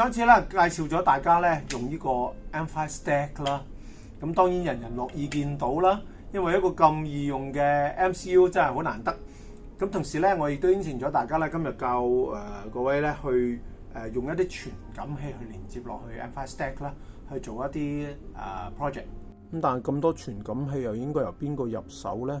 上次啦，介紹咗大家咧用呢個 M5 Stack 啦，咁當然人人樂意見到啦，因為一個咁易用嘅 MCU 真係好難得。咁同時咧，我亦都應承咗大家咧，今日教各位咧去用一啲傳感器去連接落去 M5 Stack 啦，去做一啲 project。咁但係咁多傳感器又應該由邊個入手咧？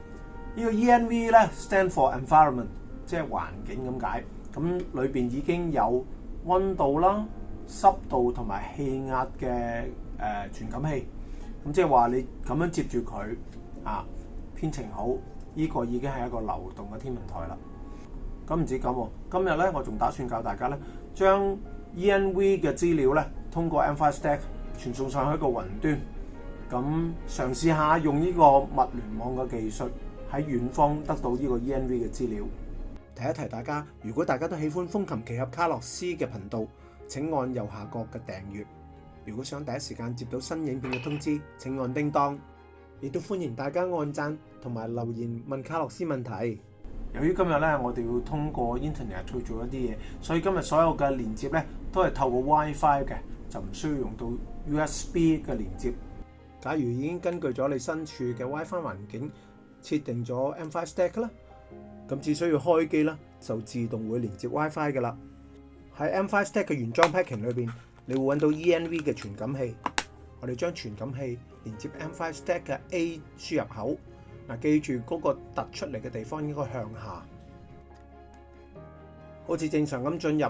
呢個 ENV 咧 stand for environment，即係環境咁解。咁裏邊已經有温度啦、濕度同埋氣壓嘅誒傳感器。咁即係話你咁樣接住佢啊，編程好，呢個已經係一個流動嘅天文台啦。咁唔止咁，今日咧我仲打算教大家咧，將 ENV 嘅資料咧通過 EnvStack 傳送上去一個雲端，咁嘗試下用呢個物聯網嘅技術。喺遠方得到呢個 ENV 嘅資料。提一提大家，如果大家都喜歡風琴奇俠卡洛斯嘅頻道，請按右下角嘅訂閱。如果想第一時間接到新影片嘅通知，請按叮當。亦都歡迎大家按讚同埋留言問卡洛斯問題。由於今日咧，我哋要通過 Internet 去做一啲嘢，所以今日所有嘅連接咧都係透過 WiFi 嘅，就唔需要用到 USB 嘅連接。假如已經根據咗你身處嘅 WiFi 環境。設定咗 M5 Stack 啦，咁只需要開機啦，就自動會連接 WiFi 嘅啦。喺 M5 Stack 嘅原裝 packing 裏邊，你會揾到 ENV 嘅傳感器。我哋將傳感器連接 M5 Stack 嘅 A 輸入口，嗱，記住嗰個突出嚟嘅地方應該向下。好似正常咁進入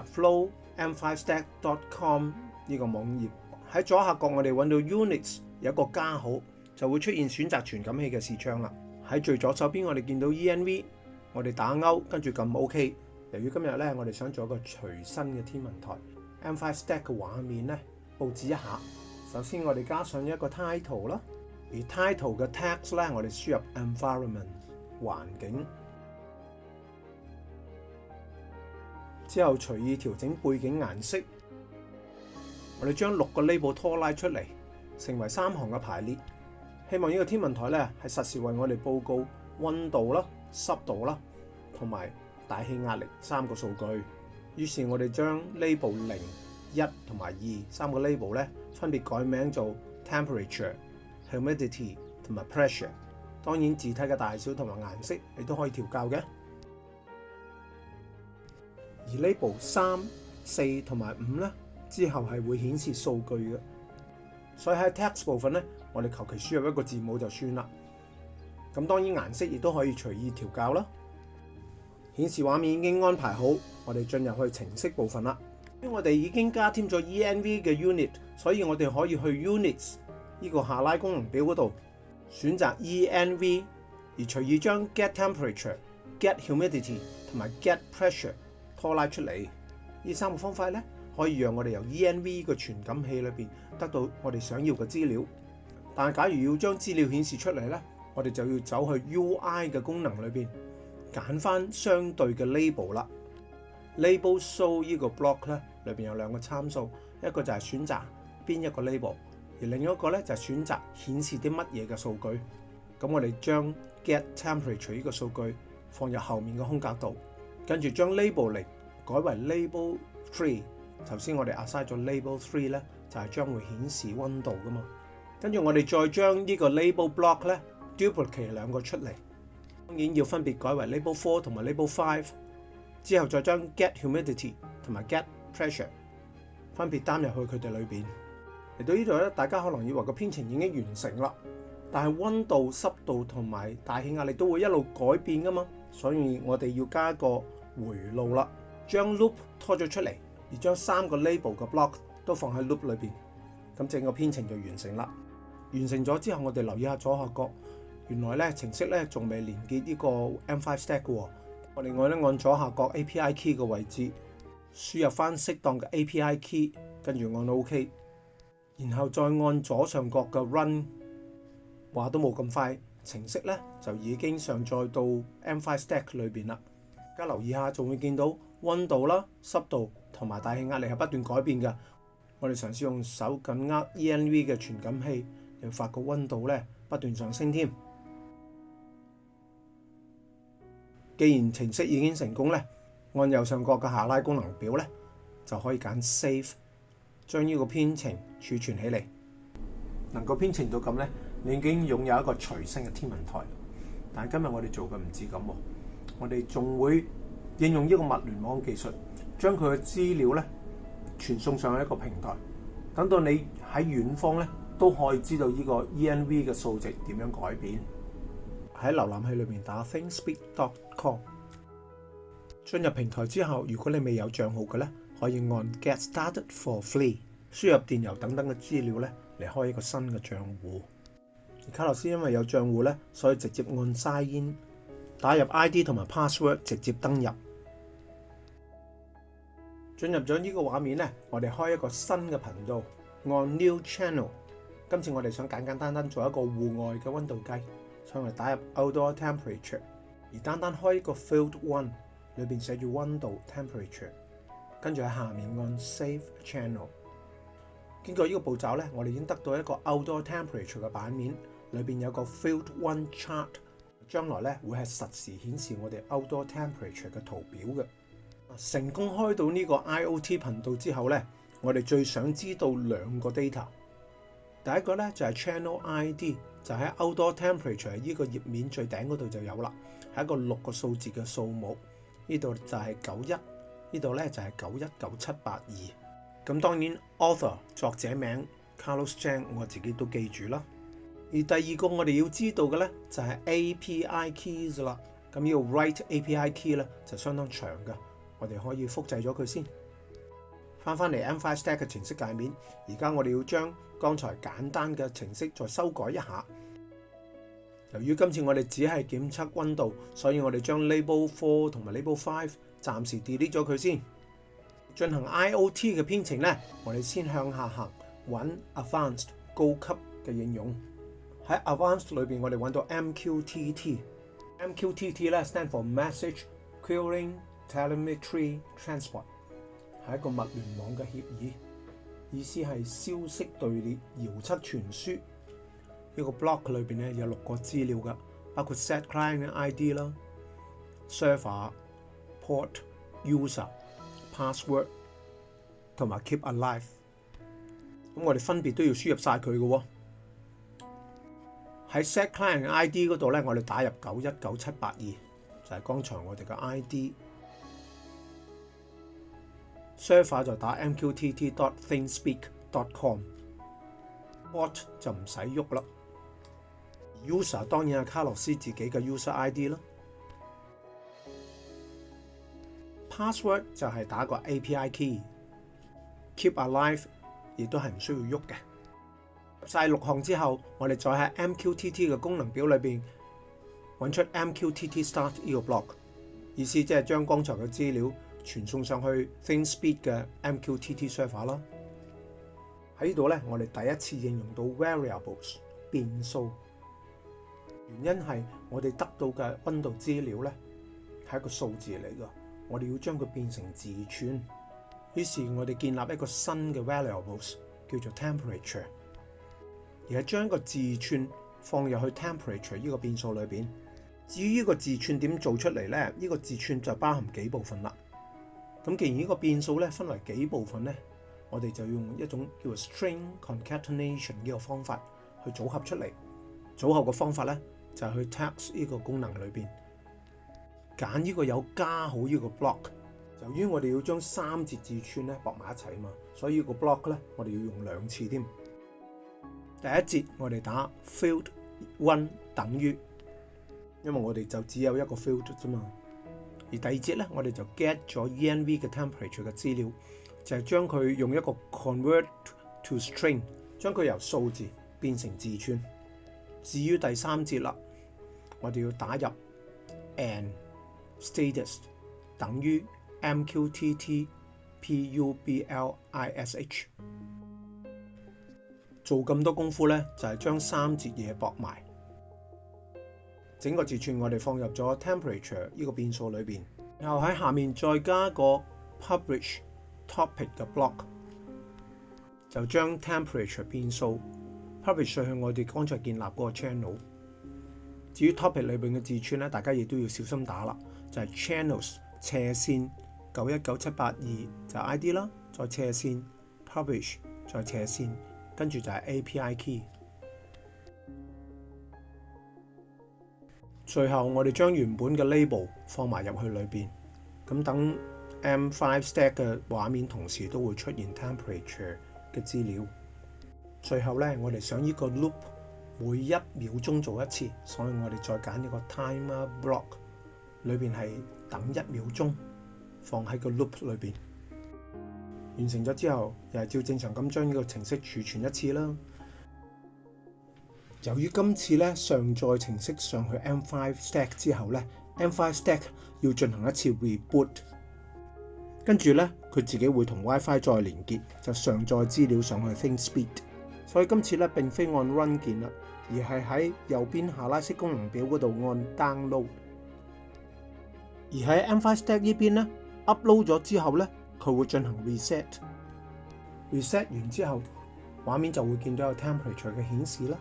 flow.m5stack.com 呢個網頁喺左下角，我哋揾到 units 有一個加號，就會出現選擇傳感器嘅視窗啦。喺最左手边，我哋见到 ENV，我哋打勾，跟住揿 OK。由于今日咧，我哋想做一个随身嘅天文台，M5 Stack 嘅画面咧布置一下。首先我哋加上一个 title 啦，而 title 嘅 text 咧，我哋输入 environment 环境。之后随意调整背景颜色，我哋将六个 label 拖拉出嚟，成为三行嘅排列。希望呢个天文台咧系实时为我哋报告温度啦、湿度啦，同埋大气压力三个数据。于是我哋将呢部零、一同埋二三个 label 咧，分别改名做 temperature、humidity 同埋 pressure。当然字体嘅大小同埋颜色你都可以调教嘅。而呢部三四同埋五咧之后系会显示数据嘅，所以喺 text 部分咧。我哋求其輸入一個字母就算啦。咁當然顏色亦都可以隨意調校啦。顯示畫面已經安排好，我哋進入去程式部分啦。因為我哋已經加添咗 E N V 嘅 unit，所以我哋可以去 units 呢個下拉功能表嗰度選擇 E N V，而隨意將 get temperature、get humidity 同埋 get pressure 拖拉出嚟。呢三個方法咧，可以讓我哋由 E N V 個傳感器裏面得到我哋想要嘅資料。但假如要將資料顯示出嚟咧，我哋就要走去 U I 嘅功能裏边揀翻相對嘅 label 啦。label show 呢個 block 咧，裏边有兩個參數，一個就係選擇邊一個 label，而另一個咧就係選擇顯示啲乜嘢嘅數據。咁我哋將 get temperature 呢個數據放入後面嘅空格度，跟住將 label 零改為 label three。頭先我哋 assign 咗 label three 咧，就係將會顯示温度噶嘛。跟住我哋再將呢個 label block 咧 duplicate 兩個出嚟，當然要分別改為 label four 同埋 label five。之後再將 get humidity 同埋 get pressure 分別擔入去佢哋裏面。嚟到呢度咧，大家可能以為個編程已經完成啦，但係温度、濕度同埋大氣壓力都會一路改變噶嘛，所以我哋要加個回路啦，將 loop 拖咗出嚟，而將三個 label 嘅 block 都放喺 loop 裏面。咁整個編程就完成啦。完成咗之後，我哋留意下左下角，原來咧程式咧仲未連結呢個 M5 Stack 嘅喎。我另外咧按左下角 API Key 嘅位置，輸入翻適當嘅 API Key，跟住按 OK，然後再按左上角嘅 Run，話都冇咁快，程式咧就已經上載到 M5 Stack 裏邊啦。而家留意下，仲會見到温度啦、濕度同埋大氣壓力係不斷改變嘅。我哋嘗試用手緊握 ENV 嘅傳感器。要發個温度咧不斷上升添。既然程式已經成功咧，按右上角嘅下拉功能表咧，就可以揀 Save，將呢個編程儲存起嚟。能夠編程到咁咧，你已經擁有一個隨身嘅天文台。但今日我哋做嘅唔止咁，我哋仲會應用呢個物聯網技術，將佢嘅資料咧傳送上一個平台，等到你喺遠方咧。都可以知道呢個 ENV 嘅數值點樣改變。喺瀏覽器裏面打 thingspeak.com，進入平台之後，如果你未有帳號嘅咧，可以按 Get Started for Free，輸入電郵等等嘅資料咧嚟開一個新嘅帳户。而卡洛斯因為有帳户咧，所以直接按 Sign In，打入 ID 同埋 password 直接登入。進入咗呢個畫面咧，我哋開一個新嘅頻道，按 New Channel。今次我哋想簡簡單單做一個戶外嘅溫度計，想嚟打入 Outdoor Temperature，而單單開一個 Field One，裏面寫住温度 Temperature，跟住喺下面按 Save Channel。經過呢個步驟咧，我哋已經得到一個 Outdoor Temperature 嘅版面，裏面有個 Field One Chart，將來咧會係實時顯示我哋 Outdoor Temperature 嘅圖表嘅。成功開到呢個 IOT 频道之後咧，我哋最想知道兩個 data。第一个咧就系 channel ID，就喺 Outdoor Temperature 呢个页面最顶嗰度就有啦，系一个六个数字嘅数目。呢度就系九一，呢度咧就系九一九七八二。咁当然 Author 作者名 Carlos Jan，我自己都记住啦。而第二个我哋要知道嘅咧就系 API Keys 啦。咁呢个 Write API Key 咧就相当长嘅，我哋可以复制咗佢先。翻翻嚟 M5 Stack 嘅程式界面，而家我哋要将。剛才簡單嘅程式再修改一下。由於今次我哋只係檢測温度，所以我哋將 l a b e l four 同埋 l a b e l five 暫時 delete 咗佢先。进行 IOT 嘅編程咧，我哋先向下行揾 advanced 高級嘅應用。喺 advanced 裏边，我哋揾到 MQTT。MQTT 咧 stand for message queuing telemetry transport，係一個物聯網嘅協議。意思係消息隊列遙測傳輸，呢個 block 裏邊咧有六個資料噶，包括 set client ID 啦、server、port、user、password 同埋 keep alive。咁我哋分別都要輸入晒佢嘅喎。喺 set client ID 嗰度咧，我哋打入九一九七八二就係剛才我哋嘅 ID。server 就打 mqtt.thingspeak.com，bot 就唔使喐啦，user 当然系卡洛斯自己嘅 user ID 啦，password 就系打个 API key，keep alive 亦都系唔需要喐嘅。晒六项之后，我哋再喺 MQTT 嘅功能表里边揾出 MQTT start 呢个 block，意思即系将刚才嘅资料。傳送上去 Thin Speed 嘅 MQTT server 啦，喺呢度咧，我哋第一次應用到 variables 變數。原因係我哋得到嘅温度資料咧係一個數字嚟噶，我哋要將佢變成字串。於是，我哋建立一個新嘅 variables 叫做 temperature，而係將個字串放入去 temperature 呢個變數裏边，至於呢個字串點做出嚟咧，呢個字串就包含幾部分啦。咁既然呢個變數咧分嚟幾部分咧，我哋就用一種叫做 string concatenation 呢個方法去組合出嚟。組合個方法咧就係去 text 呢個功能裏邊揀呢個有加好呢個 block。由於我哋要將三節字串咧搏埋一齊啊嘛，所以呢個 block 咧我哋要用兩次添。第一節我哋打 field one 等於，因為我哋就只有一個 field 啫嘛。而第二節咧，我哋就 get 咗 ENV 嘅 temperature 嘅資料，就係將佢用一個 convert to string，將佢由數字變成字串。至於第三節啦，我哋要打入 and status 等於 MQTT publish。做咁多功夫咧，就係將三節嘢博埋。整個字串我哋放入咗 temperature 呢個變數裏然後喺下面再加個 publish topic 嘅 block，就將 temperature 變數 publish 上去我哋剛才建立嗰個 channel。至於 topic 裏面嘅字串咧，大家亦都要小心打啦，就係 channels 斜線九一九七八二就 ID 啦，再斜線 publish 再斜線，跟住就係 API key。最後，我哋將原本嘅 label 放埋入去裏邊，咁等 M5 Stack 嘅畫面同時都會出現 temperature 嘅資料。最後咧，我哋想依個 loop 每一秒鐘做一次，所以我哋再揀一個 time block 裏邊係等一秒鐘，放喺個 loop 裏邊。完成咗之後，又係照正常咁將呢個程式儲存一次啦。由於今次咧上載程式上去 M5 Stack 之後咧，M5 Stack 要進行一次 reboot，跟住咧佢自己會同 WiFi 再連結，就上載資料上去 t h i n k s p e e d 所以今次咧並非按 Run 鍵啦，而係喺右邊下拉式功能表嗰度按 Download。而喺 M5 Stack 呢邊咧 Upload 咗之後咧，佢會進行 reset。reset 完之後，畫面就會見到有 temperature 嘅顯示啦。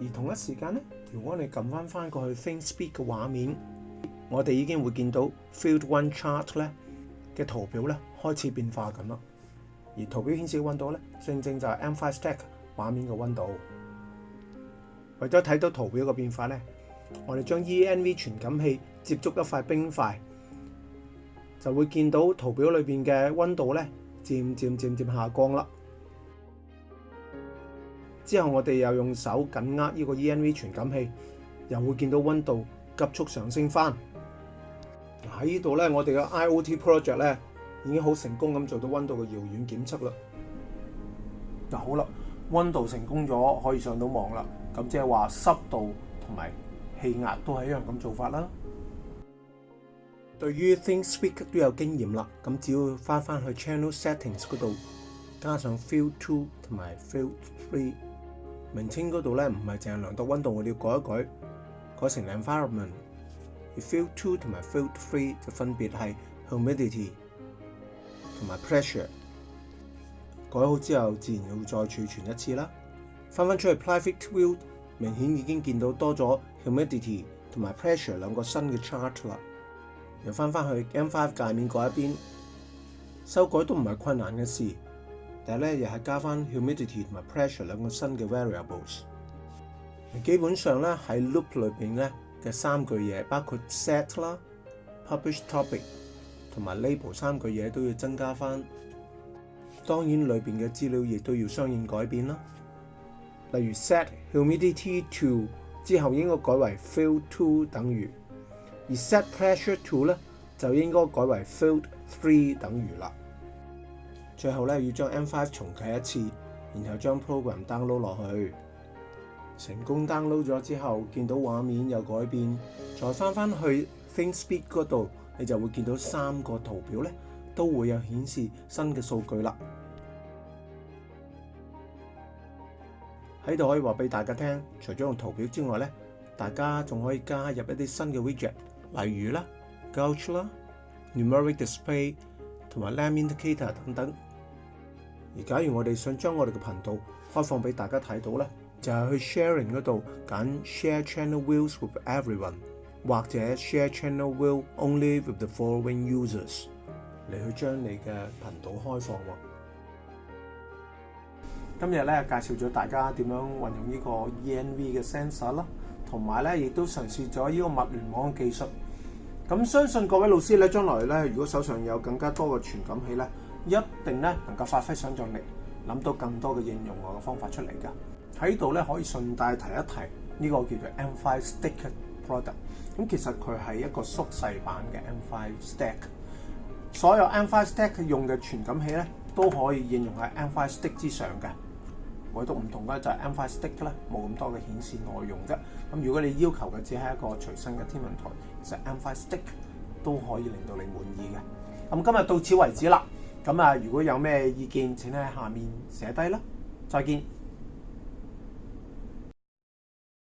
而同一时间咧，如果你揿翻翻过去 t h i n k s p e a k 嘅画面，我哋已经会见到 Field One Chart 咧嘅图表咧开始变化緊啦。而图表显示嘅温度咧，正正就系 M5 Stack 画面嘅温度。为咗睇到图表嘅变化咧，我哋将 ENV 传感器接触一块冰块，就会见到图表里边嘅温度咧，渐渐渐渐下降啦。之後我哋又用手緊握呢個 e n v 傳感器，又會見到温度急速上升翻。喺呢度咧，我哋嘅 IOT project 咧已經好成功咁做到温度嘅遙遠檢測啦。就好啦，温度成功咗可以上到網啦。咁即係話濕度同埋氣壓都係一樣咁做法啦。對於 Thingspeak 都有經驗啦，咁只要翻翻去 Channel Settings 嗰度，加上 Field Two 同埋 Field Three。明稱嗰度咧，唔係淨係量度温度，我哋要改一改，改成 environment。Field two 同埋 Field three 就分別係 humidity 同埋 pressure。改好之後，自然要再儲存一次啦。翻翻出去 private view，明顯已經見到多咗 humidity 同埋 pressure 兩個新嘅 chart 啦。又翻翻去 M5 界面嗰一邊，修改都唔係困難嘅事。但系咧，又係加翻 humidity 同埋 pressure 兩個新嘅 variables。基本上咧喺 loop 裏邊咧嘅三句嘢，包括 set 啦、publish topic 同埋 label 三句嘢都要增加翻。當然裏邊嘅資料亦都要相應改變啦。例如 set humidity to 之後應該改為 field t o 等於，而 set pressure to 咧就應該改為 field three 等於啦。最後咧，要將 M5 重啟一次，然後將 program download 落去。成功 download 咗之後，見到畫面有改變，再翻翻去 t h i n k s p e e d 嗰度，你就會見到三個圖表咧，都會有顯示新嘅數據啦。喺度可以話俾大家聽，除咗用圖表之外咧，大家仲可以加入一啲新嘅 widget，例如啦，Gauge 啦，Numeric Display 同埋 l a m e Indicator 等等。而假如我哋想将我哋嘅频道开放俾大家睇到咧，就系去 Sharing 嗰度拣 Share Channel w i e l s with Everyone 或者 Share Channel w i e l Only with the Following Users 嚟去将你嘅频道开放。今日咧介绍咗大家点样运用呢个 ENV 嘅 sensor 啦，同埋咧亦都尝试咗呢个物联网嘅技术。咁相信各位老师咧，将来咧如果手上有更加多嘅传感器咧。一定咧能夠發揮想象力，諗到更多嘅應用我嘅方法出嚟㗎。喺度咧可以順帶提一提呢個叫做 M Five Stick Product。咁其實佢係一個縮細版嘅 M Five Stick。所有 M Five Stick 用嘅傳感器咧都可以應用喺 M Five Stick 之上嘅，唯獨唔同嘅就係 M Five Stick 咧冇咁多嘅顯示內容啫。咁如果你要求嘅只係一個隨身嘅天文台，其實 M Five Stick 都可以令到你滿意嘅。咁今日到此為止啦。咁啊，如果有咩意見，請喺下面寫低啦。再見。